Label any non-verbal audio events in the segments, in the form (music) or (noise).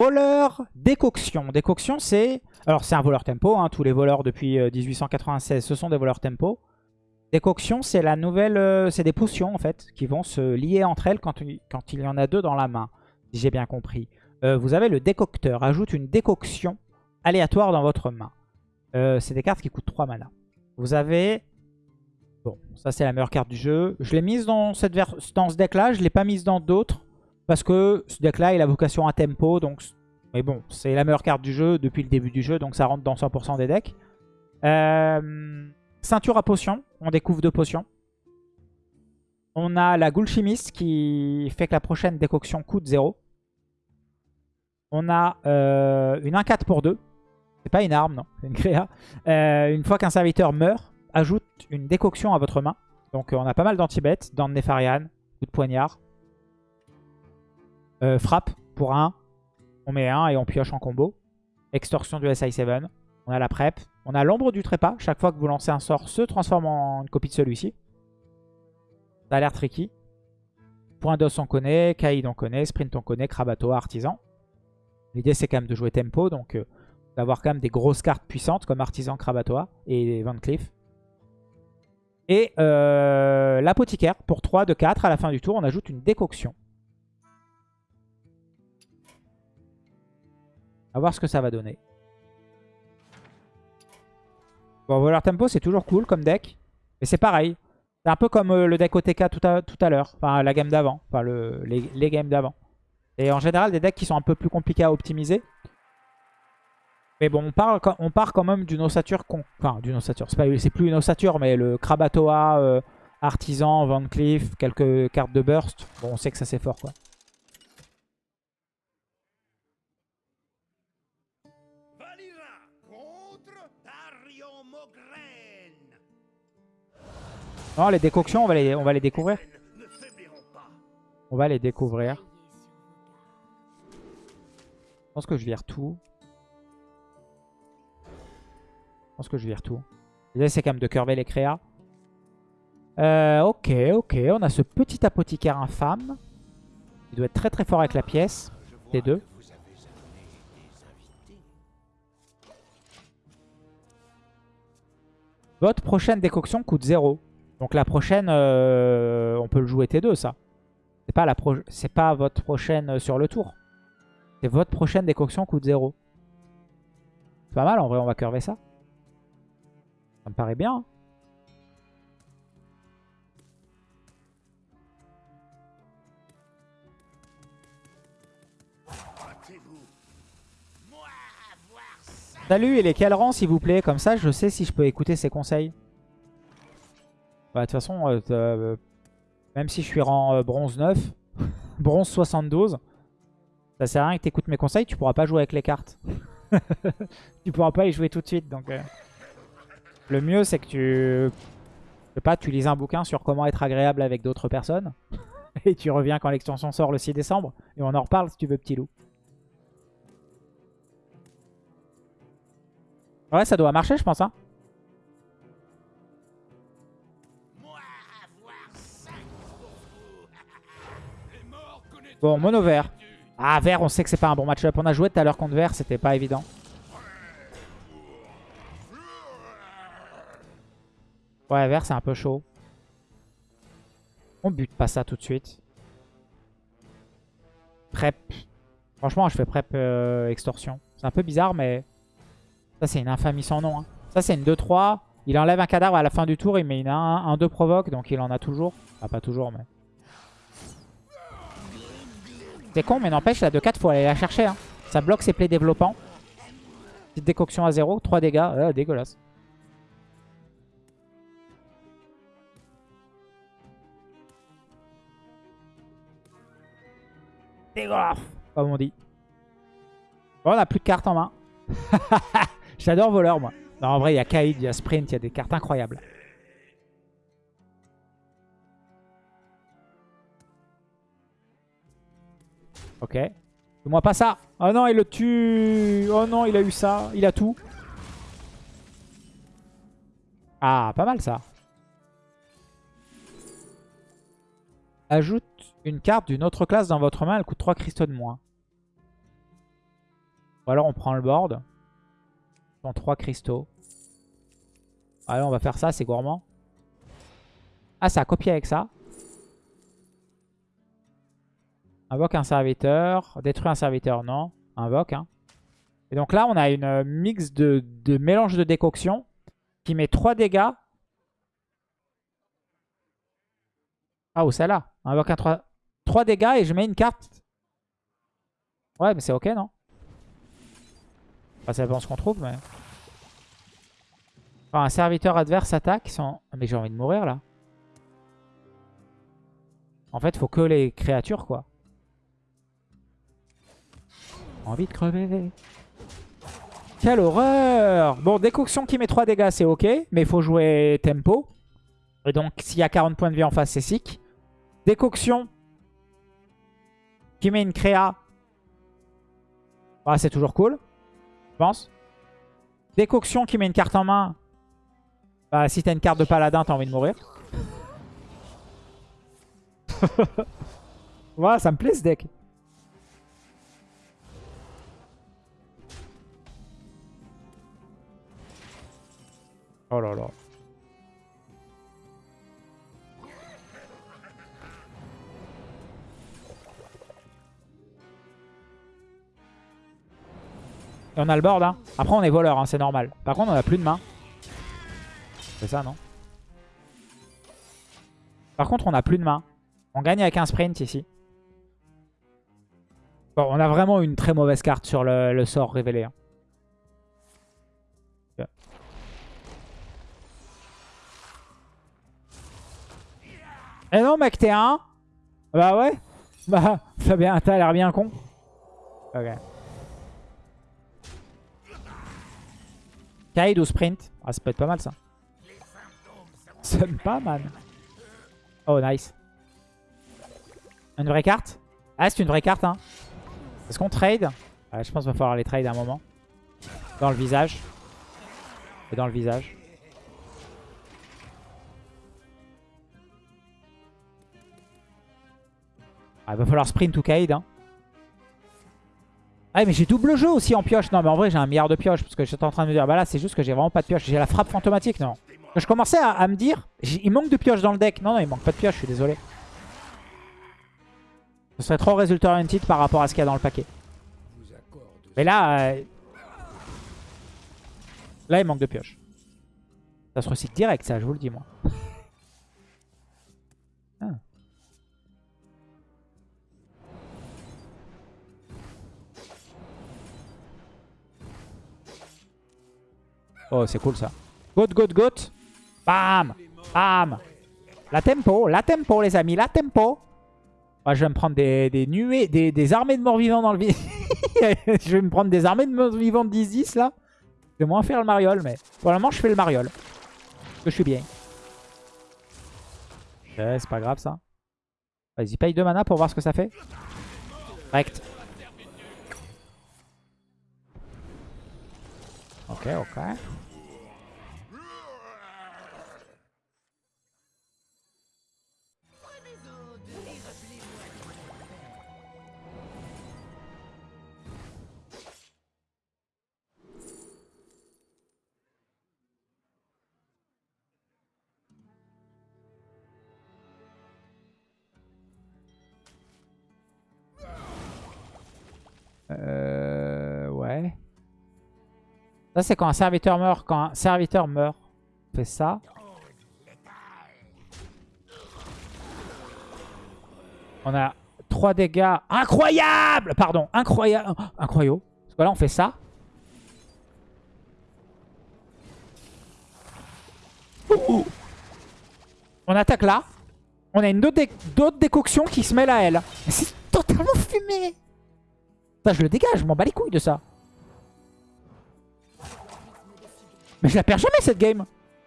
Voleur décoction. Décoction, c'est... Alors, c'est un voleur tempo. Hein. Tous les voleurs depuis 1896, ce sont des voleurs tempo. Décoction, c'est la nouvelle... Euh, c'est des potions, en fait, qui vont se lier entre elles quand, il y en a deux dans la main, si j'ai bien compris. Euh, vous avez le décocteur. Ajoute une décoction aléatoire dans votre main. Euh, c'est des cartes qui coûtent 3 mana. Vous avez... Bon, ça c'est la meilleure carte du jeu. Je l'ai mise dans, cette dans ce deck-là. Je ne l'ai pas mise dans d'autres. Parce que ce deck-là, il a vocation à tempo. Donc... Mais bon, c'est la meilleure carte du jeu depuis le début du jeu. Donc ça rentre dans 100% des decks. Euh, ceinture à potions. On découvre deux potions. On a la Ghoul Chimiste qui fait que la prochaine décoction coûte 0. On a euh, une 1-4 pour 2. C'est pas une arme, non. C'est une créa. Euh, une fois qu'un serviteur meurt, ajoute une décoction à votre main. Donc on a pas mal d'anti-bêtes. Dans Nefarian, de poignard. Frappe pour 1. On met 1 et on pioche en combo. Extorsion du SI7. On a la prep. On a l'ombre du trépas. Chaque fois que vous lancez un sort, se transforme en une copie de celui-ci. Ça a l'air tricky. Point d'os on connaît, Kaïd on connaît, Sprint on connaît, Krabato, Artisan. L'idée, c'est quand même de jouer tempo, donc euh, d'avoir quand même des grosses cartes puissantes comme Artisan, Krabatoa et Van Cleef. Et euh, l'apothicaire, pour 3 de 4, à la fin du tour, on ajoute une décoction. A voir ce que ça va donner. Bon, voleur tempo, c'est toujours cool comme deck. Mais c'est pareil. C'est un peu comme euh, le deck OTK tout à, tout à l'heure. Enfin, la game d'avant. Enfin, le, les, les games d'avant. Et en général, des decks qui sont un peu plus compliqués à optimiser. Mais bon, on, parle, on part quand même d'une ossature... Enfin, d'une ossature. C'est plus une ossature, mais le Krabatoa, euh, Artisan, Van Cleef, quelques cartes de burst. Bon, on sait que ça c'est fort, quoi. Non, les décoctions, on va les, on va les découvrir. On va les découvrir. Je pense que je vire tout. Je pense que je vire tout. L'idée, c'est quand même de curver les créas. Euh, ok, ok. On a ce petit apothicaire infâme. Il doit être très très fort avec la pièce. T2. Votre prochaine décoction coûte 0. Donc la prochaine, euh, on peut le jouer T2 ça. C'est pas, votre prochaine sur le tour. C'est votre prochaine décoction coûte 0. C'est pas mal en vrai, on va curver ça. Ça me paraît bien. Hein. Salut, il est quel s'il vous plaît? Comme ça, je sais si je peux écouter ses conseils. Bah, de toute façon, euh, euh, même si je suis rang bronze 9, (laughs) bronze 72, ça sert à rien que tu écoutes mes conseils, tu pourras pas jouer avec les cartes. (laughs) tu pourras pas y jouer tout de suite. Donc, euh. Le mieux, c'est que tu... Je sais pas, tu lises un bouquin sur comment être agréable avec d'autres personnes. (laughs) et tu reviens quand l'extension sort le 6 décembre. Et on en reparle si tu veux, petit loup. Ouais, ça doit marcher, je pense. Hein. Bon, mono vert. Ah, vert, on sait que c'est pas un bon match-up. On a joué tout à l'heure contre vert, c'était pas évident. Ouais, vert, c'est un peu chaud. On bute pas ça tout de suite. Prep. Franchement, je fais prep euh, extorsion. C'est un peu bizarre, mais... Ça, c'est une infamie sans nom. Hein. Ça, c'est une 2-3. Il enlève un cadavre à la fin du tour. Il met une 1-2 provoque, donc il en a toujours. Ah, pas toujours, mais... C'est con, mais n'empêche, la 2-4, faut aller la chercher. Hein. Ça bloque ses plays développants. Petite décoction à 0, 3 dégâts. Ah, dégueulasse. Dégueulasse, comme on dit. Bon, on a plus de cartes en main. (laughs) J'adore voleur, moi. Non, en vrai, il y a Kaid, il y a Sprint, il y a des cartes incroyables. Ok. Fais-moi pas ça. Oh non, il le tue. Oh non, il a eu ça. Il a tout. Ah, pas mal ça. Ajoute une carte d'une autre classe dans votre main. Elle coûte 3 cristaux de moins. Ou alors on prend le board. Dans 3 cristaux. Allez, on va faire ça, c'est gourmand. Ah, ça a copié avec ça. Invoque un serviteur. Détruit un serviteur, non. Invoque, hein. Et donc là, on a une euh, mix de, de mélange de décoction qui met 3 dégâts. Ah, ou celle-là. Invoque un 3... 3 dégâts et je mets une carte. Ouais, mais c'est ok, non Enfin, ça dépend ce qu'on trouve, mais... un serviteur adverse attaque sans... Mais j'ai envie de mourir, là. En fait, faut que les créatures, quoi. Envie de crever. Quelle horreur Bon, décoction qui met 3 dégâts, c'est ok. Mais il faut jouer tempo. Et donc, s'il y a 40 points de vie en face, c'est sick. Décoction qui met une créa. Ah, c'est toujours cool. Je pense. Décoction qui met une carte en main. Bah, si t'as une carte de paladin, t'as envie de mourir. (laughs) voilà, ça me plaît ce deck. Oh là là. Et on a le board. Hein. Après, on est voleur, hein, c'est normal. Par contre, on a plus de main. C'est ça, non? Par contre, on a plus de main. On gagne avec un sprint ici. Bon, on a vraiment une très mauvaise carte sur le, sort révélé. Hein. Eh non, mec, t'es un Bah ouais. (laughs) Bah, Fabien, t'as l'air bien con. Ok. Kaid ou sprint? Ah, ça peut être pas mal ça. C'est pas mal. Oh, nice. Une vraie carte? Ah, c'est une vraie carte, hein. Est-ce qu'on trade? Je pense qu'il va falloir les trade à un moment. Dans le visage. Et dans le visage. Ah, il va falloir sprint ou Kaid. Hein. Ah mais j'ai double jeu aussi en pioche. Non mais en vrai j'ai un milliard de pioches. Parce que j'étais en train de me dire, bah là c'est juste que j'ai vraiment pas de pioche. J'ai la frappe fantomatique, non. Je commençais à, me dire, il manque de pioches dans le deck. Non, non, il manque pas de pioches, je suis désolé. Ce serait trop résultat oriented par rapport à ce qu'il y a dans le paquet. Mais là... Euh, là il manque de pioches. Ça se recycle direct ça, je vous le dis moi. Oh, c'est cool ça. Goat, goat, goat. Bam Bam La tempo, la tempo les amis, la tempo. je vais me prendre des, nuées, des, armées de morts vivants dans le vide. (laughs) je vais me prendre des armées de morts vivants de 10-10 là. Je vais moins faire le mariole, mais pour le moment je fais le mariole. Parce que je suis bien. Ouais, c'est pas grave ça. Vas-y, paye 2 mana pour voir ce que ça fait. Direct. Ok, ok. Ça, c'est quand un serviteur meurt. Quand un serviteur meurt, on fait ça. On a 3 dégâts. Incroyable Pardon, incroyable. Incroyable. Parce que là, on fait ça. On attaque là. On a une autre, décoction qui se mêle à elle. C'est totalement fumé. Ça, je le dégage, je m'en bats les couilles de ça. Mais je la perds jamais cette game.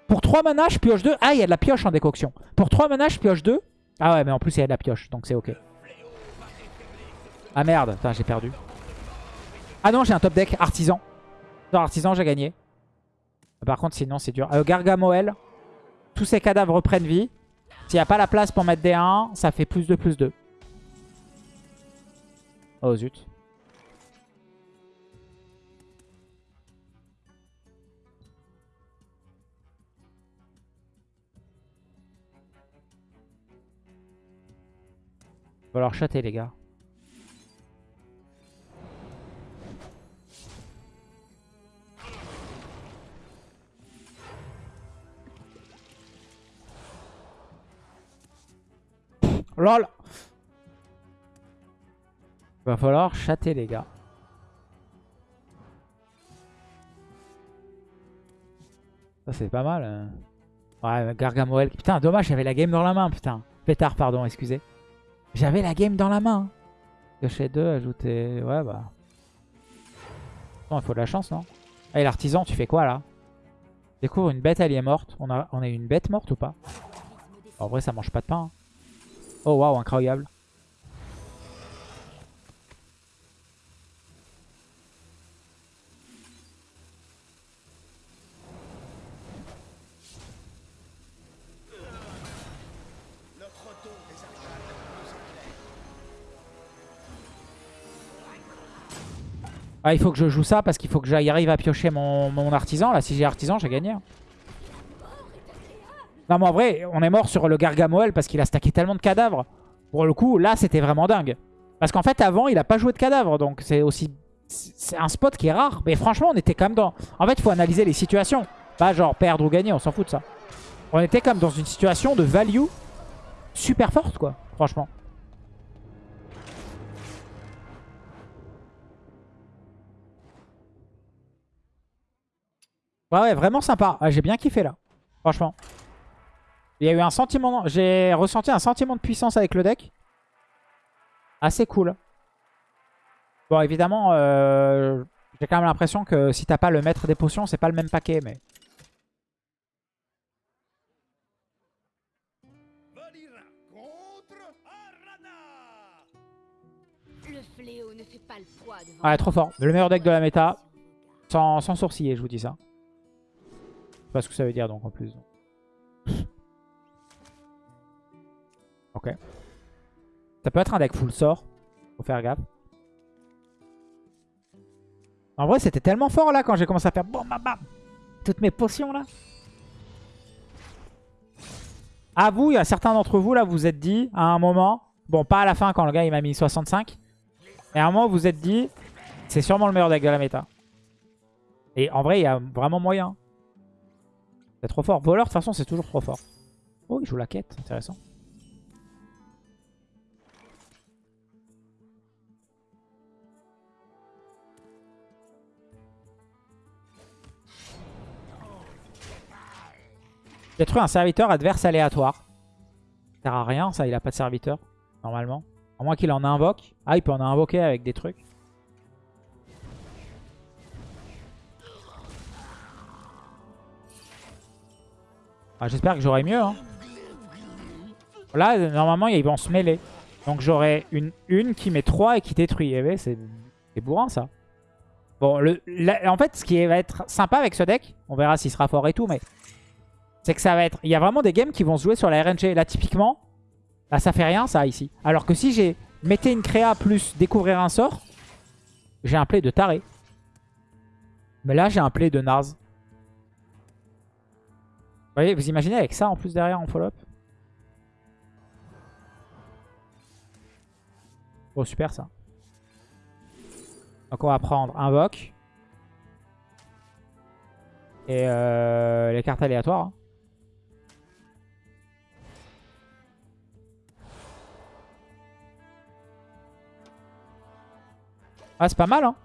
Pour 3 mana, je pioche 2. Ah, il y a de la pioche en décoction. Pour 3 mana, je pioche 2. Ah ouais, mais en plus, il y a de la pioche, donc c'est ok. Ah merde, j'ai perdu. Ah non, j'ai un top deck, artisan. Dans artisan, j'ai gagné. Par contre, sinon, c'est dur. Euh, Gargamoel. Tous ces cadavres reprennent vie. S'il n'y a pas la place pour mettre des 1, ça fait plus de plus 2. Oh zut. Va leur chater les gars. LOL Va falloir chater les gars. Ça c'est pas mal. hein. Ouais, Gargamoel. Putain, dommage, j'avais la game dans la main, putain. Pétard, pardon, excusez. J'avais la game dans la main. Cocher 2, ajouter... Ouais, bah... Non, il faut de la chance, non? Allez, l'artisan, tu fais quoi, là? Découvre une bête alliée morte. On a, on a une bête morte ou pas? En vrai, ça mange pas de pain. hein. Oh, waouh, incroyable. Ah, il faut que je joue ça parce qu'il faut que j'aille arrive à piocher mon, artisan. Là, si j'ai artisan, j'ai gagné. Non, mais en vrai, on est mort sur le Gargamoel parce qu'il a stacké tellement de cadavres. Pour le coup, là, c'était vraiment dingue. Parce qu'en fait, avant, il a pas joué de cadavres. Donc, c'est aussi... C'est un spot qui est rare. Mais franchement, on était quand même dans... En fait, il faut analyser les situations. Pas genre perdre ou gagner, on s'en fout de ça. On était comme dans une situation de value super forte, quoi. Franchement. Ouais, ouais, vraiment sympa. Ah, J'ai bien kiffé là. Franchement. Il y a eu un sentiment... J'ai ressenti un sentiment de puissance avec le deck. Assez cool. Bon, évidemment, euh, j'ai quand même l'impression que si t'as pas le maître des potions, c'est pas le même paquet, mais... Ouais, trop fort. Le meilleur deck de la méta. Sans, sans sourciller, je vous dis ça. Pas ce que ça veut dire donc en plus. (laughs) ok. Ça peut être un deck full sort. Faut faire gaffe. En vrai, c'était tellement fort là quand j'ai commencé à faire bam bam bam. Toutes mes potions là. À vous, il y a certains d'entre vous là, vous êtes dit à un moment, bon pas à la fin quand le gars il m'a mis 65, mais à un moment vous vous êtes dit, c'est sûrement le meilleur deck de la méta. Et en vrai, il y a vraiment moyen. C'est trop fort. Voleur, de toute façon, c'est toujours trop fort. Oh, il joue la quête. Intéressant. Détruit un serviteur adverse aléatoire. Ça sert à rien, ça. Il a pas de serviteur, normalement. À moins qu'il en invoque. Ah, il peut en invoquer avec des trucs. Ah, J'espère que j'aurai mieux. hein. Là, normalement, ils vont se mêler. Donc j'aurai une, qui met 3 et qui détruit. Eh ben, c'est bourrin ça. Bon, le, en fait, ce qui va être sympa avec ce deck, on verra s'il sera fort et tout, mais c'est que ça va être... Il y a vraiment des games qui vont se jouer sur la RNG. Là, typiquement, là, ça fait rien ça ici. Alors que si j'ai mettez une créa plus découvrir un sort, j'ai un play de taré. Mais là, j'ai un play de Nars. Vous voyez, vous imaginez avec ça en plus derrière en follow-up Oh, super ça. Donc on va prendre Invoque. Et euh, les cartes aléatoires. Ah, c'est pas mal, hein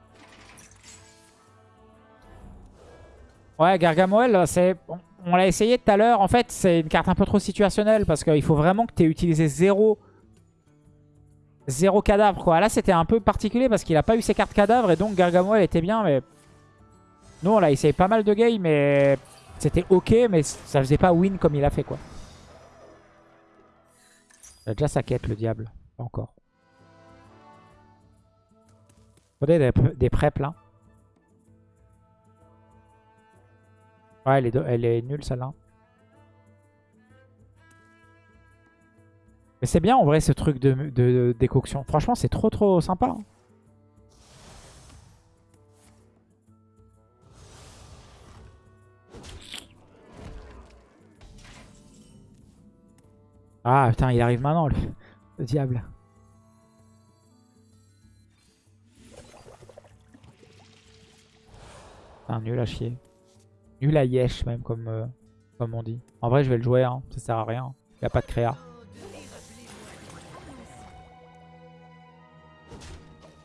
Ouais, Gargamoel, c'est... On, on l'a essayé tout à l'heure. En fait, c'est une carte un peu trop situationnelle parce qu'il faut vraiment que tu aies utilisé zéro... Zéro cadavre, quoi. Là, c'était un peu particulier parce qu'il a pas eu ses cartes cadavres et donc Gargamoel était bien, mais... Nous, on l'a essayé pas mal de games, mais c'était ok, mais ça faisait pas win comme il a fait, quoi. Il a déjà sa quête, le diable. Pas encore. Faudrait des, des là. Ouais, elle est, nulle celle-là. Mais c'est bien en vrai ce truc de, décoction. Franchement, c'est trop trop sympa. Hein. Ah putain, il arrive maintenant le, le diable. Un nul à chier. Nul à yesh même comme, euh, comme on dit. En vrai je vais le jouer, hein. ça sert à rien. Il n'y a pas de créa.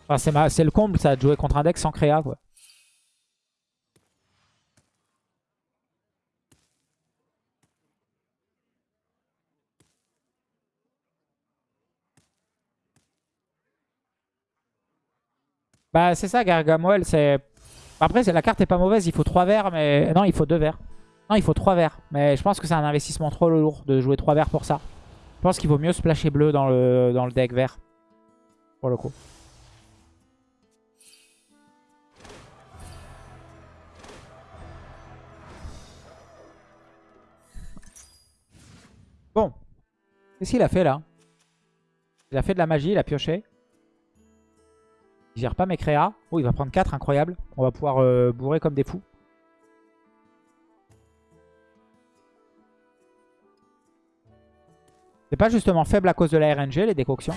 Enfin, c'est le comble ça de jouer contre un deck sans créa quoi. Bah c'est ça Gargamel, c'est... Après la carte est pas mauvaise, il faut 3 verres, mais... Non, il faut 2 verres. Non, il faut 3 verres. Mais je pense que c'est un investissement trop lourd de jouer 3 verres pour ça. Je pense qu'il vaut mieux splasher bleu dans le, dans le deck vert. Pour le coup. Bon. Qu'est-ce qu'il a fait là? Il a fait de la magie, il a pioché. Il gère pas mes créas. Oh, il va prendre 4, incroyable. On va pouvoir euh, bourrer comme des fous. C'est pas justement faible à cause de la RNG, les décoctions.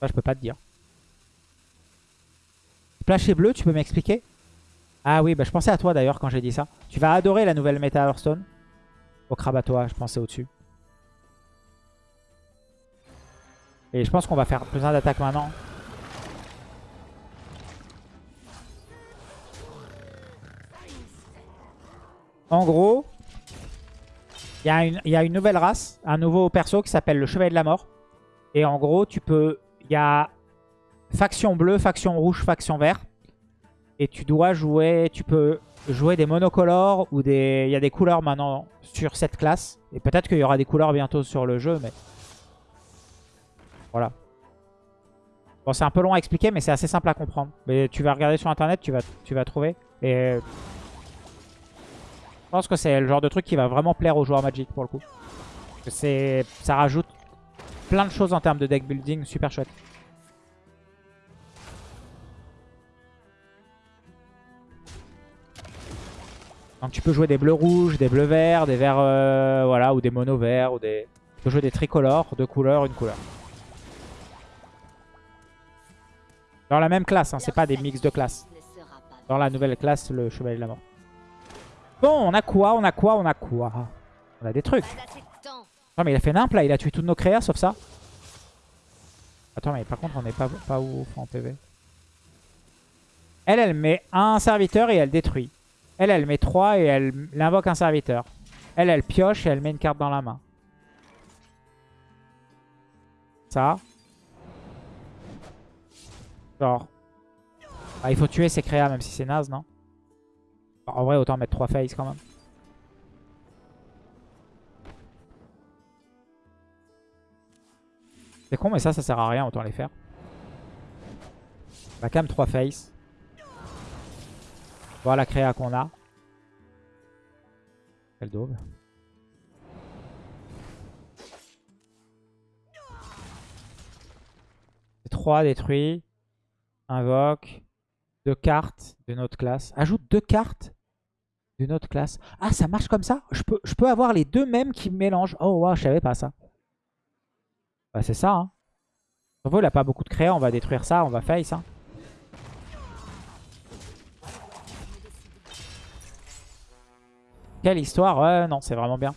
Ça, je peux pas te dire. Splasher bleu, tu peux m'expliquer? Ah oui, bah, je pensais à toi d'ailleurs quand j'ai dit ça. Tu vas adorer la nouvelle méta Hearthstone. Au crabe à toi, je pensais au-dessus. Et je pense qu'on va faire besoin d'attaque maintenant. En gros, il y, a une- il y a une nouvelle race, un nouveau perso qui s'appelle le Chevalier de la Mort. Et en gros, tu peux... Il y a faction bleue, faction rouge, faction vert. Et tu dois jouer... Tu peux jouer des monocolores ou des... Il y a des couleurs maintenant sur cette classe. Et peut-être qu'il y aura des couleurs bientôt sur le jeu, mais... Voilà. Bon, c'est un peu long à expliquer, mais c'est assez simple à comprendre. Mais tu vas regarder sur Internet, tu vas, tu vas trouver. Et... Je pense que c'est le genre de truc qui va vraiment plaire aux joueurs Magic, pour le coup. C'est... Ça rajoute plein de choses en termes de deck building super chouette. Donc tu peux jouer des bleus rouges, des bleus verts, des verts euh, voilà, ou des mono verts, ou des. Tu peux jouer des tricolores, deux couleurs, une couleur. Dans la même classe, hein, c'est pas des mix de classes. Dans la nouvelle classe, le chevalier de la mort. Bon, on a quoi On a quoi On a quoi? On a des trucs. Non mais il a fait nimp là, il a tué toutes nos créas sauf ça. Attends mais par contre on est pas, pas ouf en PV. Elle, elle met un serviteur et elle détruit. Elle, elle met 3 et elle, elle invoque un serviteur. Elle, elle pioche et elle met une carte dans la main. Ça. Ah, il faut tuer ses créas même si c'est naze, non? En vrai, autant mettre 3 phases quand même. C'est con, mais ça, ça sert à rien, autant les faire. Quand même 3 face. Voir la créa qu'on a. Quelle daube. C'est 3 détruits. Invoque. Deux cartes de notre classe. Ajoute deux cartes de notre classe. Ah, ça marche comme ça? Je peux, avoir les deux mêmes qui mélangent. Oh, wow, je savais pas ça. Bah, c'est ça, hein. Il a pas beaucoup de créa, on va détruire ça, on va face. Quelle histoire Ouais, non, c'est vraiment bien.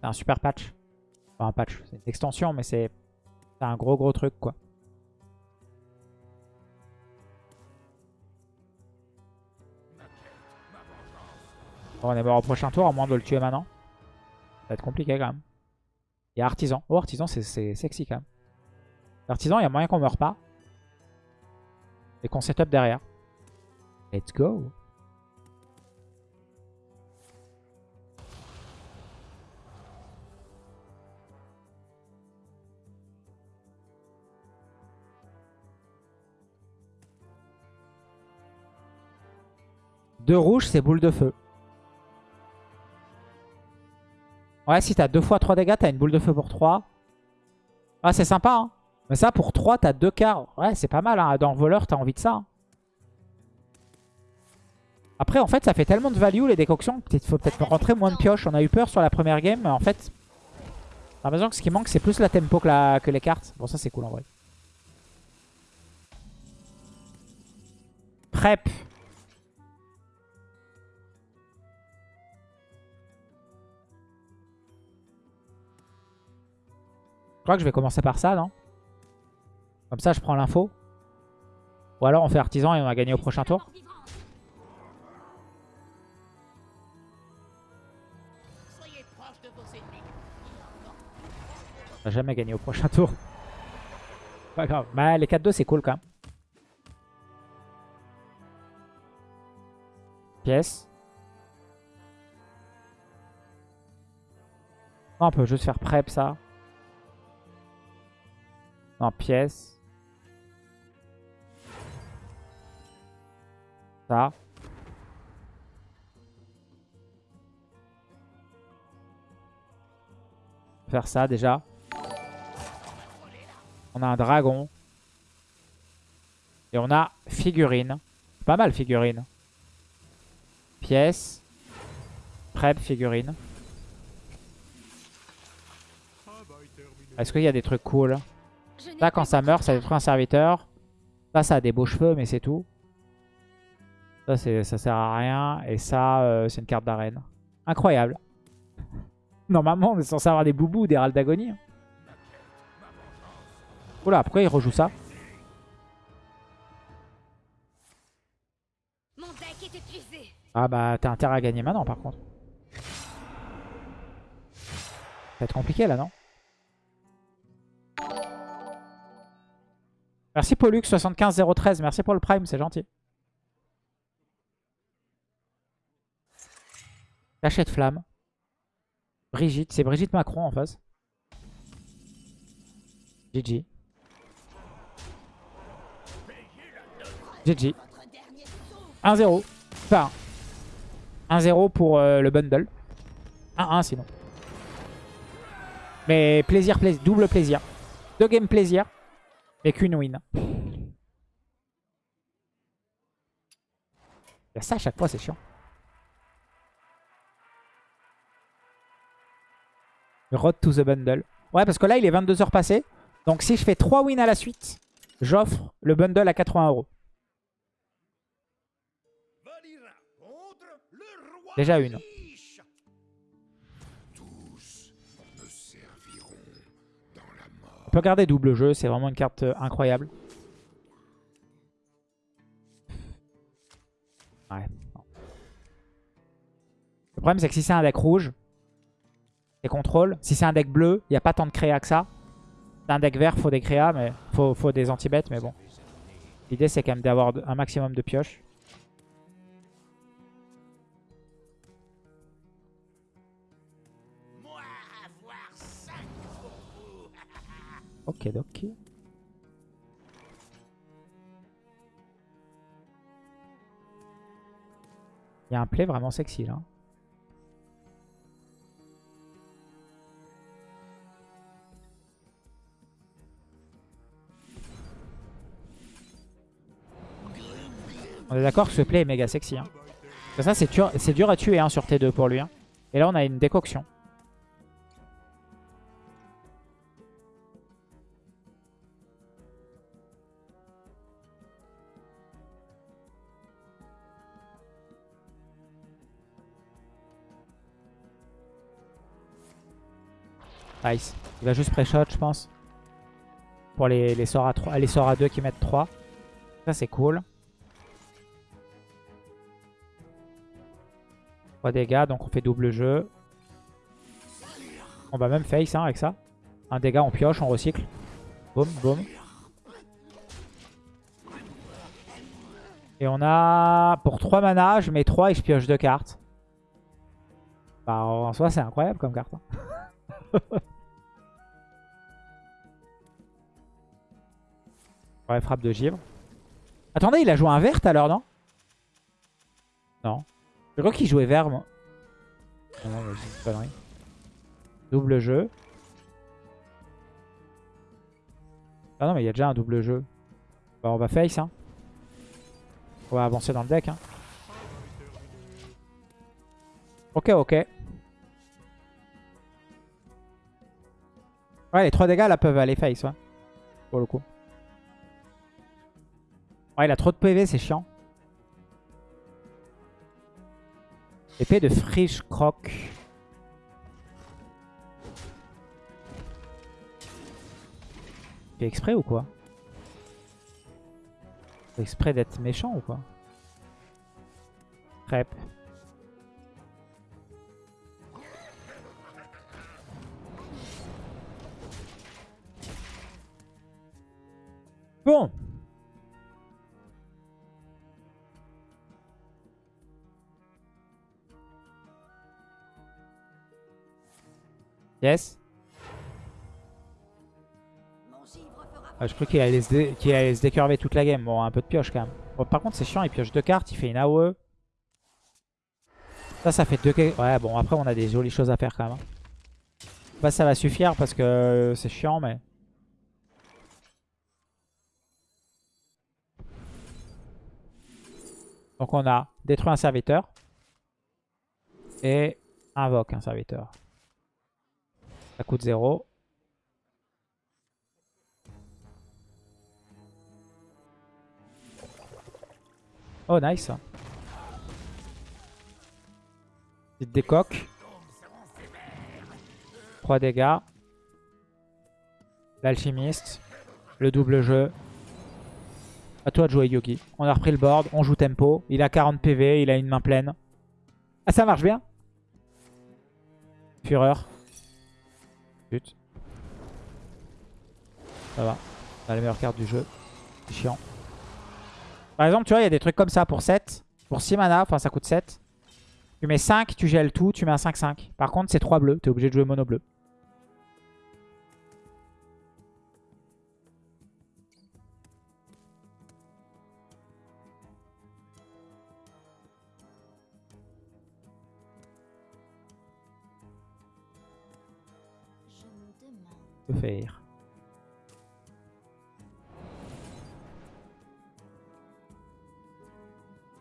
C'est un super patch. Enfin, un patch, c'est une extension, mais c'est un gros gros truc, quoi. On est mort au prochain tour, à moins de le tuer maintenant. Ça va être compliqué, quand même. Il y a Artisan. Oh, Artisan, c'est sexy, quand même. Artisan, il y a moyen qu'on meure pas. Et qu'on setup derrière. Let's go. Deux rouges, c'est boule de feu. Ouais, si t'as deux fois 3 dégâts, t'as une boule de feu pour 3. Ah, c'est sympa, hein. Mais ça, pour 3, t'as 2 quarts. Ouais, c'est pas mal, hein. Dans le voleur, t'as envie de ça. hein. Après, en fait, ça fait tellement de value, les décoctions. Peut-être faut peut-être rentrer moins de pioche. On a eu peur sur la première game, mais en fait... J'ai l'impression que ce qui manque, c'est plus la tempo que, la... que les cartes. Bon, ça, c'est cool, en vrai. Prep. Je crois que je vais commencer par ça, non? Comme ça, je prends l'info. Ou alors on fait artisan et on va gagner au prochain tour. On va jamais gagner au prochain tour. Pas grave. Bah, les 4-2, c'est cool quand même. Pièce. On peut juste faire prep ça. Non, pièce. Ça. Faire ça déjà. On a un dragon. Et on a figurine. Pas mal figurine. Pièce. Prep figurine. Est-ce qu'il y a des trucs cool? Là, quand ça meurt, ça détruit un serviteur. Ça, ça a des beaux cheveux, mais c'est tout. Ça, ça sert à rien. Et ça, euh, c'est une carte d'arène. Incroyable. (laughs) Normalement, on est censé avoir des boubous ou des râles d'agonie. Oula, pourquoi il rejoue ça? Ah bah, t'as intérêt à gagner maintenant, par contre. Ça va être compliqué, là, non? Merci Pollux75013, merci pour le prime, c'est gentil. Cachet de flamme. Brigitte, c'est Brigitte Macron en face. GG. GG. 1-0. Enfin, 1-0 pour euh, le bundle. 1-1 sinon. Mais plaisir, plaisir, double plaisir. Deux games plaisir. Et qu'une win. Il y a ça à chaque fois, c'est chiant. Road to the bundle. Ouais, parce que là, il est 22h passé. Donc si je fais 3 wins à la suite, j'offre le bundle à 80 euros. Déjà une. Peut garder double jeu, c'est vraiment une carte euh, incroyable. Ouais. Le problème c'est que si c'est un deck rouge, c'est contrôle. Si c'est un deck bleu, il n'y a pas tant de créa que ça. C'est un deck vert, faut des créas, mais faut, faut des anti-bêtes, mais bon. L'idée c'est quand même d'avoir un maximum de pioches. Ok, ok. Il y a un play vraiment sexy là. On est d'accord que ce play est méga sexy. Hein. Ça, c'est dur, dur à tuer hein, sur T2 pour lui. hein. Et là, on a une décoction. Nice. Il va juste pré-shot, je pense. Pour les, sorts à 3, les sorts à 2 qui mettent 3. Ça, c'est cool. 3 dégâts, donc on fait double jeu. On va même face hein, avec ça. Un dégât, on pioche, on recycle. Boum, boum. Et on a... Pour 3 mana, je mets 3 et je pioche 2 cartes. Bah, en soi, c'est incroyable comme carte. hein. (laughs) Frappe de givre. Attendez, il a joué un vert l'heure, non? Non. Je crois qu'il jouait vert, moi. Une connerie. Double jeu. Ah non, mais il y a déjà un double jeu. Bah, on va face, hein. On va avancer dans le deck, hein. Ok, ok. Ouais, les 3 dégâts, là, peuvent aller face. Pour le coup. Ouais, il a trop de PV, c'est chiant. Épée de friche croc. Fait exprès ou quoi? Fait exprès d'être méchant ou quoi? Crêpe. Bon Yes? Ah, je crois qu'il allait, se décurver toute la game. Bon, un peu de pioche quand même. Par contre, c'est chiant. Il pioche deux cartes. Il fait une AOE. Ça, ça fait deux... Ouais, bon, après, on a des jolies choses à faire quand même. hein. Bah, ça va suffire parce que c'est chiant, mais... Donc, on a détruit un serviteur. Et invoque un serviteur. Ça coûte 0. Oh, nice. Petite décoque. 3 dégâts. L'alchimiste. Le double jeu. À toi de jouer Yogi. On a repris le board. On joue tempo. Il a 40 PV. Il a une main pleine. Ah, ça marche bien. Fureur. Ça va. On a les meilleures cartes du jeu. C'est chiant. Par exemple, tu vois, il y a des trucs comme ça pour 7. Pour 6 mana, enfin ça coûte 7. Tu mets 5, tu gèles tout, tu mets un 5-5. Par contre, c'est 3 bleus. Tu es obligé de jouer mono bleu. Faire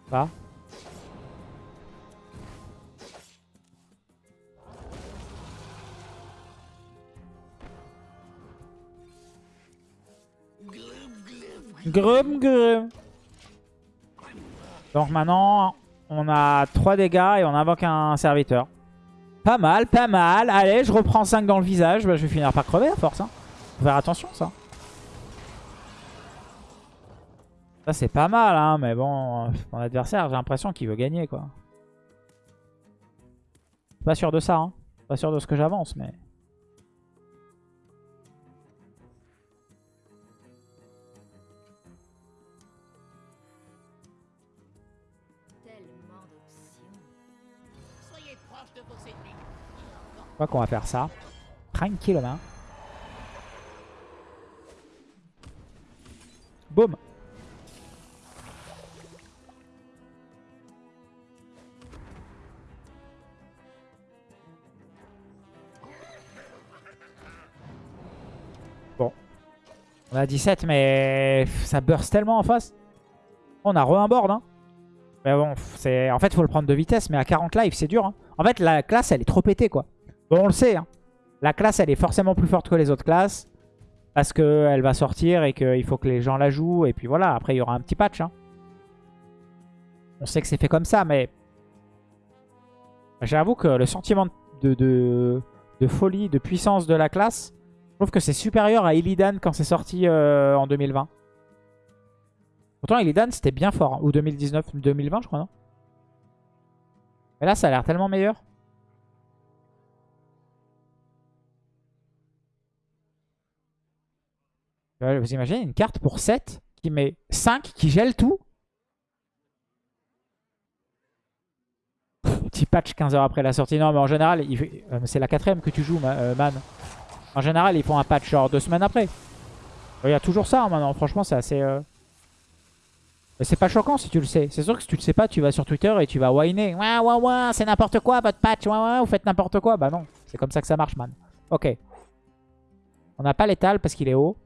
Pas Grum grum. Donc maintenant, on a 3 dégâts et on invoque un serviteur. Pas mal, pas mal. Allez, je reprends 5 dans le visage. Bah, je vais finir par crever à force. Hein. Faut faire attention, ça. Ça, c'est pas mal, hein. Mais bon, euh, mon adversaire, j'ai l'impression qu'il veut gagner, quoi. Pas sûr de ça, hein. Pas sûr de ce que j'avance, mais... crois qu'on va faire ça. Tranquillement. Boum. Bon. On a 17, mais ça burst tellement en face. On a re un board, hein. Mais bon, en fait, faut le prendre de vitesse, mais à 40 live, c'est dur. hein. En fait, la classe, elle est trop pétée, quoi. Bon, on le sait, hein. La classe, elle est forcément plus forte que les autres classes. Parce qu'elle va sortir et qu'il faut que les gens la jouent. Et puis voilà, après, il y aura un petit patch. hein. On sait que c'est fait comme ça, mais... J'avoue que le sentiment de, folie, de puissance de la classe, je trouve que c'est supérieur à Illidan quand c'est sorti euh, en 2020. Pourtant, Illidan, c'était bien fort. hein. Ou 2019, 2020, je crois, non? Mais là, ça a l'air tellement meilleur. Vous imaginez une carte pour 7 qui met 5, qui gèle tout Petit patch 15 heures après la sortie. Non, mais en général, euh, c'est la quatrième que tu joues, euh, man. En général, ils font un patch genre deux semaines après. Il y a toujours ça hein, maintenant. Franchement, c'est assez... euh, c'est pas choquant si tu le sais. C'est sûr que si tu le sais pas, tu vas sur Twitter et tu vas whiner. Ouais, ouais, ouais, c'est n'importe quoi votre patch. Ouais, ouais, vous faites n'importe quoi. Bah non, c'est comme ça que ça marche, man. Ok. On n'a pas l'étal parce qu'il est haut.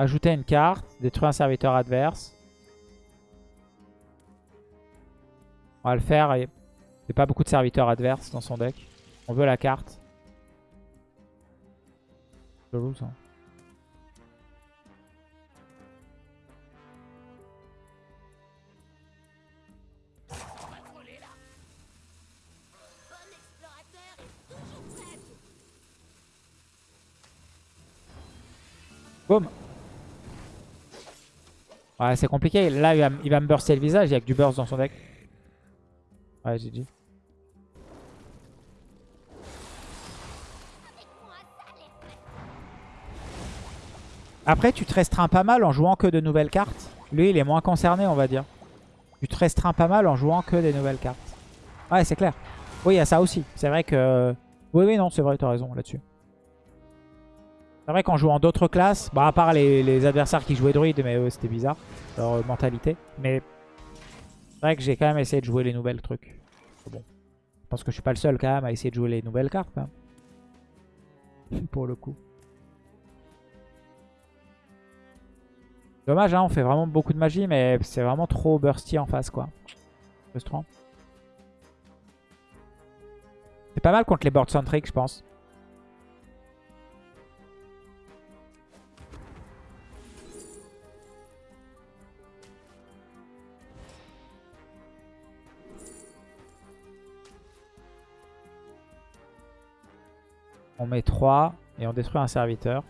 Ajouter une carte. Détruire un serviteur adverse. On va le faire. Il n'y a pas beaucoup de serviteurs adverses dans son deck. On veut la carte. Chelou ça. Bon explorateur est toujours prêt. Boum. Ouais, c'est compliqué. Là, il va, me burster le visage. Il y a que du burst dans son deck. Ouais, j'ai dit. Après, tu te restreins pas mal en jouant que de nouvelles cartes. Lui, il est moins concerné, on va dire. Tu te restreins pas mal en jouant que des nouvelles cartes. Ouais, c'est clair. Oui, il y a ça aussi. C'est vrai que... Oui, oui, non, c'est vrai, t'as raison là-dessus. C'est vrai qu'en jouant d'autres classes, bah à part les, adversaires qui jouaient druide, mais eux c'était bizarre, leur euh, mentalité. Mais c'est vrai que j'ai quand même essayé de jouer les nouvelles trucs. Bon. Je pense que je suis pas le seul quand même à essayer de jouer les nouvelles cartes. hein. (laughs) Pour le coup. Dommage, hein, on fait vraiment beaucoup de magie, mais c'est vraiment trop bursty en face, quoi. C'est pas mal contre les board centric, je pense. On met 3 et on détruit un serviteur.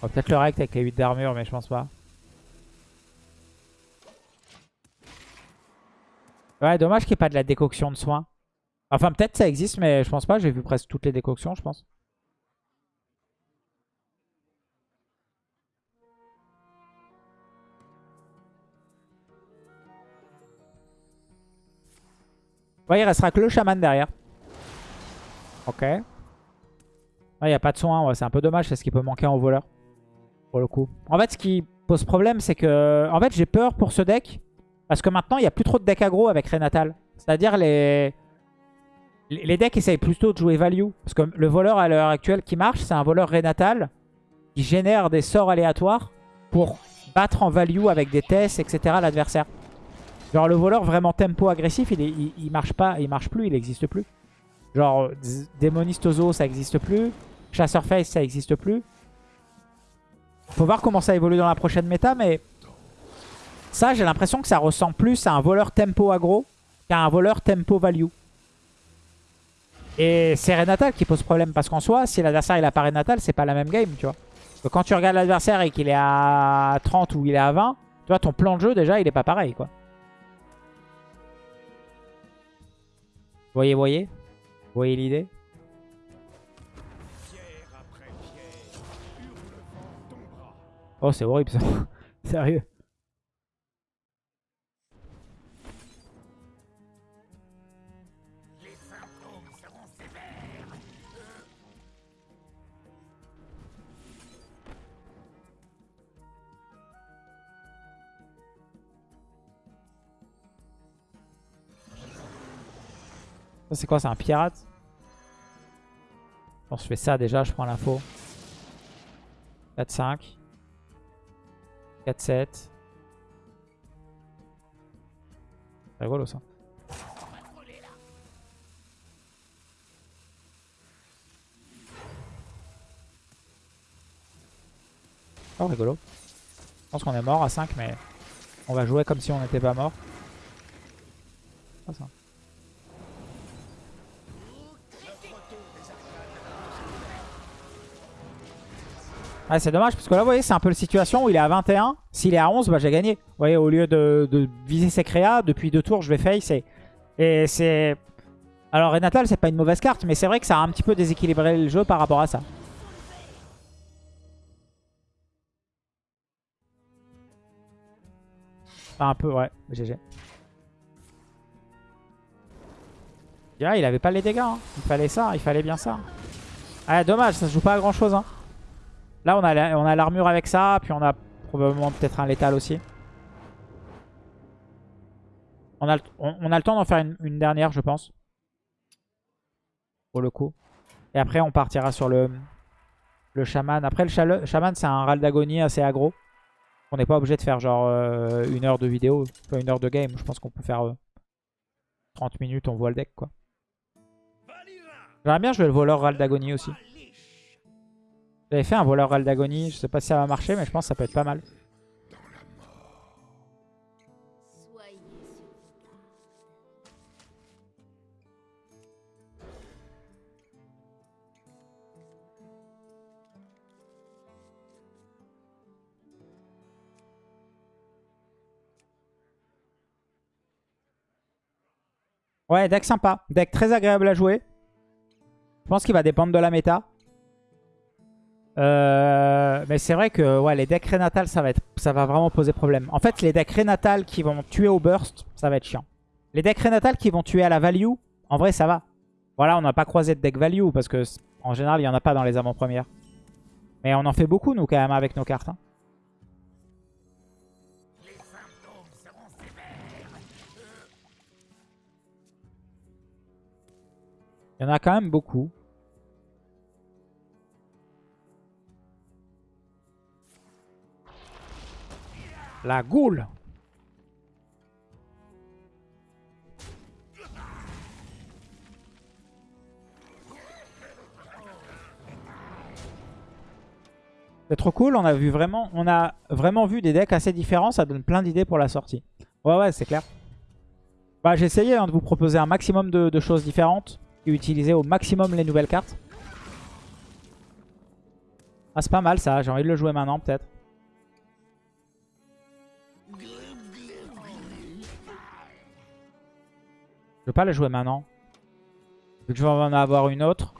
Peut-être le rect avec les 8 d'armure, mais je pense pas. Ouais, dommage qu'il n'y ait pas de la décoction de soins. Enfin, peut-être ça existe, mais je pense pas. J'ai vu presque toutes les décoctions, je pense. Ouais, il restera que le chaman derrière. Ok. Il n'y a pas de soin, c'est un peu dommage, c'est ce qui peut manquer en voleur. Pour le coup. En fait, ce qui pose problème, c'est que... En fait, j'ai peur pour ce deck. Parce que maintenant, il n'y a plus trop de decks aggro avec Renatal. C'est-à-dire les... Les decks essayent plutôt de jouer value. Parce que le voleur à l'heure actuelle qui marche, c'est un voleur Renatal qui génère des sorts aléatoires pour battre en value avec des tests, etc. l'adversaire. Genre le voleur vraiment tempo agressif, il, est- marche pas, il marche plus, il n'existe plus. Genre Z- Démoniste Ozo, ça n'existe plus. Chasseur Face, ça n'existe plus. Faut voir comment ça évolue dans la prochaine méta, mais ça, j'ai l'impression que ça ressemble plus à un voleur tempo aggro qu'à un voleur tempo value. Et c'est Renatal qui pose problème, parce qu'en soi, si l'adversaire il a pas Renatal, c'est pas la même game, tu vois. Quand tu regardes l'adversaire et qu'il est à 30 ou il est à 20, tu vois, ton plan de jeu, déjà, il est pas pareil, quoi. Voyez, voyez Voyez l'idée Oh, c'est horrible ça. (laughs) Sérieux. Ça, c'est quoi C'est un pirate? Bon, je fais ça déjà, je prends l'info. 4-5. 4-7. C'est rigolo ça. Oh rigolo. Je pense qu'on est mort à 5 mais on va jouer comme si on n'était pas mort. Ah. Ah, c'est dommage parce que là, vous voyez, c'est un peu la situation où il est à 21. S'il est à 11, bah, j'ai gagné. Vous voyez, au lieu de, viser ses créas, depuis deux tours, je vais face. Et, et c'est... Alors, Renatal, c'est pas une mauvaise carte, mais c'est vrai que ça a un petit peu déséquilibré le jeu par rapport à ça. Un peu, ouais. GG. Ah, il avait pas les dégâts. hein. Il fallait ça, il fallait bien ça. Ah, dommage, ça se joue pas à grand chose. Hein. Là, on a l'armure avec ça, puis on a probablement peut-être un létal aussi. On a, le- on, a le temps d'en faire une, dernière, je pense. Pour le coup. Et après, on partira sur le, le chaman. Après, le chaman, c'est un râle d'agonie assez aggro. On n'est pas obligé de faire genre euh, une heure de vidéo, pas une heure de game. Je pense qu'on peut faire euh, 30 minutes, on voit le deck quoi. J'aimerais bien jouer le voleur râle d'agonie aussi. J'avais fait un voleur râle d'agonie, je sais pas si ça va marcher, mais je pense que ça peut être pas mal. Ouais, deck sympa. Deck très agréable à jouer. Je pense qu'il va dépendre de la méta. Euh, mais c'est vrai que les decks Renatal, ça va, être, ça va vraiment poser problème. En fait, les decks Renatal qui vont tuer au burst, ça va être chiant. Les decks Renatal qui vont tuer à la value, en vrai, ça va. Voilà, on n'a pas croisé de deck value parce que en général, il n'y en a pas dans les avant-premières. Mais on en fait beaucoup, nous, quand même, avec nos cartes. hein. Il y en a quand même beaucoup. La goule C'est trop cool, on a vraiment vu des decks assez différents, ça donne plein d'idées pour la sortie. Ouais ouais c'est clair. Bah j'ai essayé hein, de vous proposer un maximum de, de choses différentes et utiliser au maximum les nouvelles cartes. Ah c'est pas mal ça, j'ai envie de le jouer maintenant peut-être. Je veux pas le jouer maintenant. Vu que je vais en avoir une autre.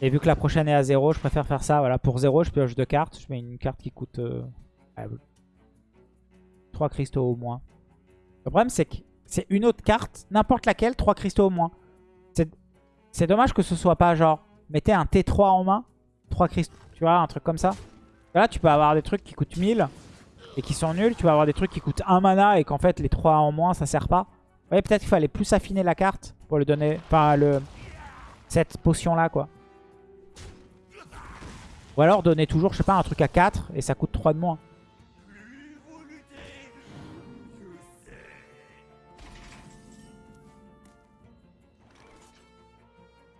Et vu que la prochaine est à 0, je préfère faire ça. Voilà, pour 0, je pioche deux cartes. Je mets une carte qui coûte euh, 3 cristaux au moins. Le problème, c'est que c'est une autre carte, n'importe laquelle, 3 cristaux au moins. C'est- dommage que ce soit pas genre, mettez un T3 en main, 3 cristaux, tu vois, un truc comme ça. Là, tu peux avoir des trucs qui coûtent 1000 et qui sont nuls. Tu vas avoir des trucs qui coûtent 1 mana et qu'en fait, les 3 en moins, ça sert pas. Vous voyez, peut-être qu'il fallait plus affiner la carte pour le donner, enfin, le, cette potion-là, quoi. Ou alors donner toujours, je sais pas, un truc à 4 et ça coûte 3 de moins.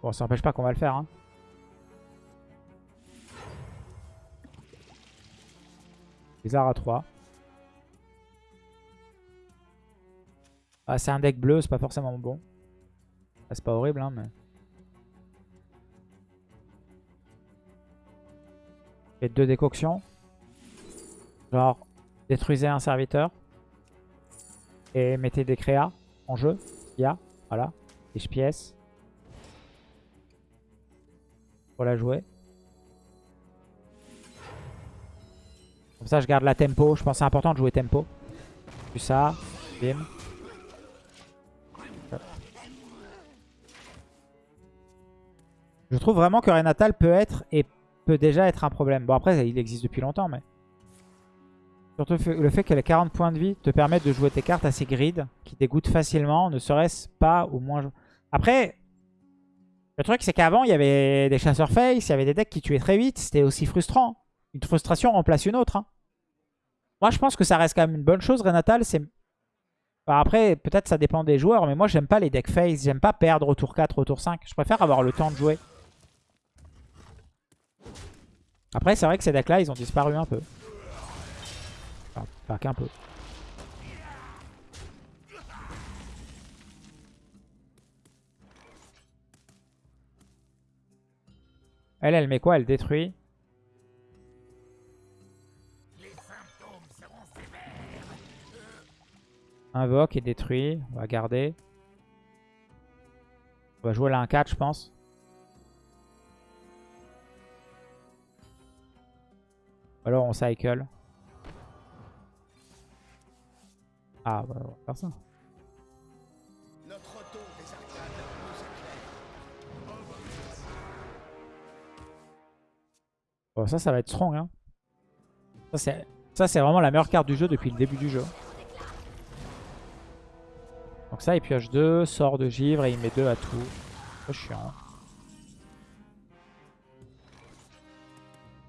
Bon, ça n'empêche pas qu'on va le faire. Hein. Bizarre à 3. Ah, c'est un deck bleu, c'est pas forcément bon. Ah, c'est pas horrible, hein, mais... Et deux décoctions. Genre, détruisez un serviteur. Et mettez des créas en jeu. Il y a, voilà. Et je pièce. Pour la jouer. Comme ça, je garde la tempo. Je pense que c'est important de jouer tempo. Puis ça. Bim. Je trouve vraiment que Renatal peut être et peut déjà être un problème. Bon après il existe depuis longtemps mais... Surtout le fait- le fait que les 40 points de vie te permettent de jouer tes cartes assez grid, qui dégoûtent facilement, ne serait-ce pas au moins... Après, le truc c'est qu'avant il y avait des chasseurs face, il y avait des decks qui tuaient très vite, c'était aussi frustrant. Une frustration remplace une autre. hein. Moi je pense que ça reste quand même une bonne chose Renatal, c'est... Enfin, après peut-être ça dépend des joueurs, mais moi j'aime pas les decks face, j'aime pas perdre au tour 4, au tour 5. Je préfère avoir le temps de jouer. Après, c'est vrai que ces decks-là, ils ont disparu un peu. Enfin, qu'un peu. Elle, elle met quoi? Elle détruit? Invoque et détruit. On va garder. On va jouer là un 4, je pense. Alors on cycle. Ah, bah, on va faire ça. Bon, ça, ça va être strong. Hein. Ça, c'est vraiment la meilleure carte du jeu depuis le début du jeu. Donc ça, il pioche 2, sort de givre et il met 2 à tout. C'est chiant.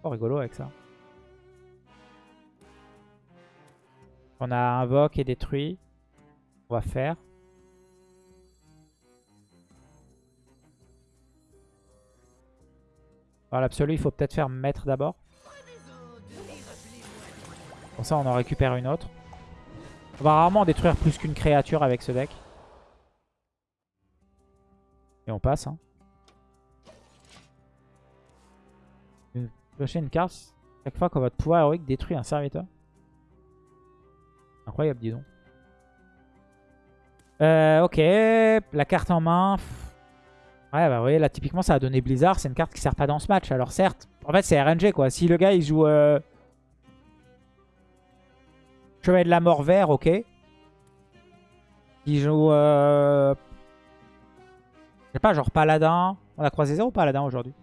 Oh, rigolo avec ça. On a invoque et détruit. On va faire. Dans l'absolu, il faut peut-être faire maître d'abord. Pour ça, on en récupère une autre. On va rarement détruire plus qu'une créature avec ce deck. Et on passe. Hein. Une carte chaque fois que votre pouvoir héroïque détruit un serviteur. Incroyable, dis donc. Euh, ok, la carte en main. Ouais, bah vous voyez, là, typiquement, ça a donné Blizzard. C'est une carte qui sert pas dans ce match. Alors certes, en fait, c'est RNG, quoi. Si le gars, il joue... Euh... Cheval de la mort vert, ok. Il joue... Euh... Je sais pas, genre Paladin. On a croisé zéro Paladin aujourd'hui.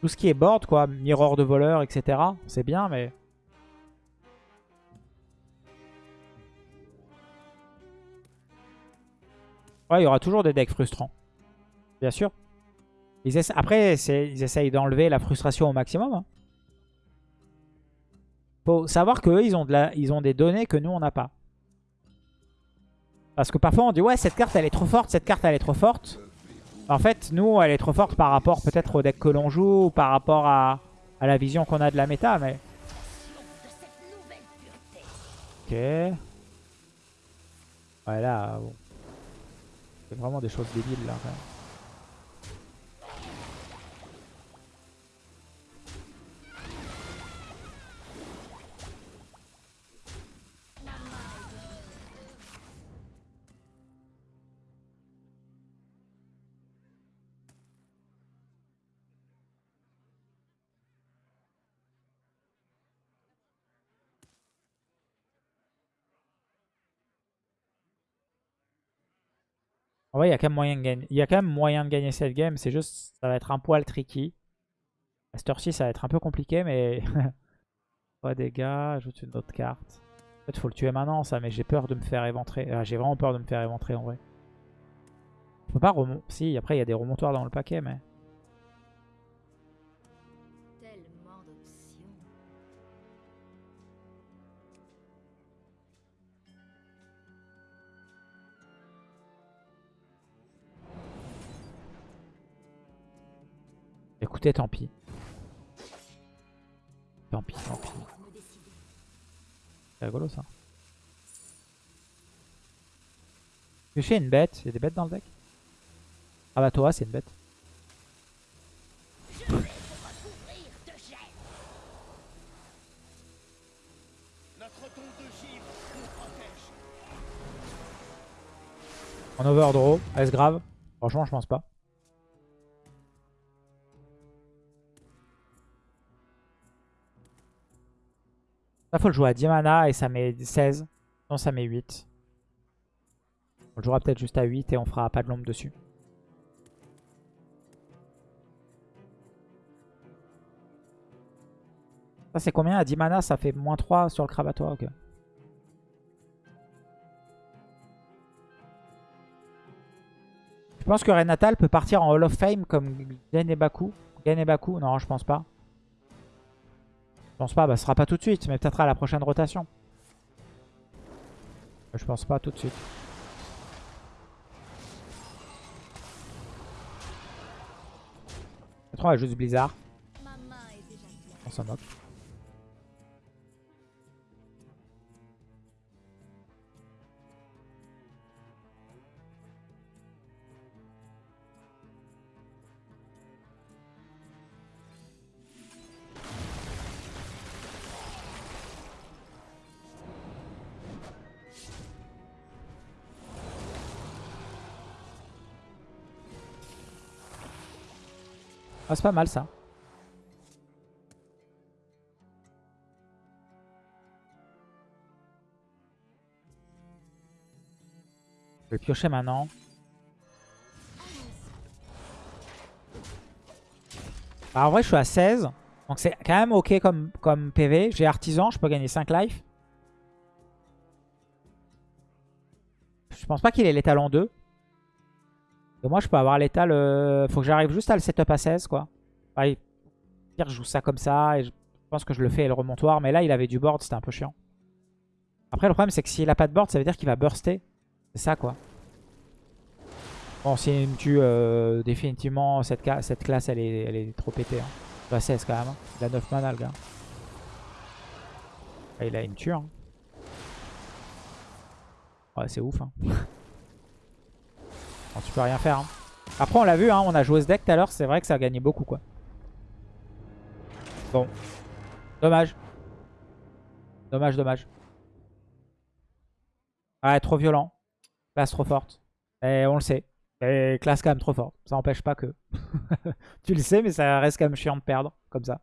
Tout ce qui est board, quoi. Mirror de voleur, etc. C'est bien, mais... Ouais, il y aura toujours des decks frustrants. Bien sûr. Après, ils essayent d'enlever la frustration au maximum. Hein. Faut savoir qu'eux, ils, ont de la... ils ont des données que nous, on n'a pas. Parce que parfois, on dit « Ouais, cette carte, elle est trop forte, cette carte, elle est trop forte. » En fait, nous, elle est trop forte par rapport peut-être au deck que l'on joue ou par rapport à, la vision qu'on a de la méta, mais... Ok. Ouais, là, bon. C'est vraiment des choses débiles, là. Il y a quand même moyen de gagner. Il y a quand même moyen de gagner cette game. C'est juste, ça va être un poil tricky. À cette heure-ci, ça va être un peu compliqué, mais... (laughs) Pas dégâts, ajoute une autre carte. En fait, faut le tuer maintenant, ça, mais j'ai peur de me faire éventrer. Ah, j'ai vraiment peur de me faire éventrer, en vrai. Je peux pas remonter. Si, après, il y a des remontoirs dans le paquet, mais... Écoutez, tant pis. Tant pis, tant pis. C'est rigolo ça. Pêcher une bête. Il y a des bêtes dans le deck? Ah bah toi, c'est une bête. En overdraw, est-ce grave? Franchement, je pense pas. Là, faut le jouer à 10 mana et ça met 16. Non, ça met 8. On le jouera peut-être juste à 8 et on fera pas de l'ombre dessus. Ça, c'est combien? À 10 mana, ça fait moins 3 sur le crabatoire. Ok. Je pense que Renatal peut partir en Hall of Fame comme Genebaku. Genebaku, non, je pense pas. Je pense pas, bah ce sera pas tout de suite, mais peut-être à la prochaine rotation. Je pense pas tout de suite. Je trouve juste Blizzard. On s'en moque. Ah, c'est pas mal ça. Je vais piocher maintenant. Bah, en vrai, je suis à 16. Donc c'est quand même ok comme, comme PV. J'ai artisan, je peux gagner 5 life. Je pense pas qu'il ait l'étal en 2. Et moi, je peux avoir l'étal... euh, Faut que j'arrive juste à le setup à 16, quoi. Ouais, pire, je joue ça comme ça. Et je pense que je le fais et le remontoir. Mais là, il avait du board, c'était un peu chiant. Après, le problème, c'est que s'il a pas de board, ça veut dire qu'il va burster. C'est ça, quoi. Bon, s'il me tue euh, définitivement, cette, cette classe, elle est, elle est trop pétée. Hein. Il a 16 quand même. hein. Il a 9 mana, le gars. Ah, il a une tue. Hein. Ouais, c'est ouf. Hein. (laughs) Tu peux rien faire. hein. Après, on l'a vu, hein, on a joué ce deck tout à l'heure. C'est vrai que ça a gagné beaucoup, quoi. Bon. Dommage. Dommage, dommage. Ouais, trop violent. Classe trop forte. Et on le sait. Et classe quand même trop forte. Ça n'empêche pas que... (laughs) tu le sais, mais ça reste quand même chiant de perdre, comme ça.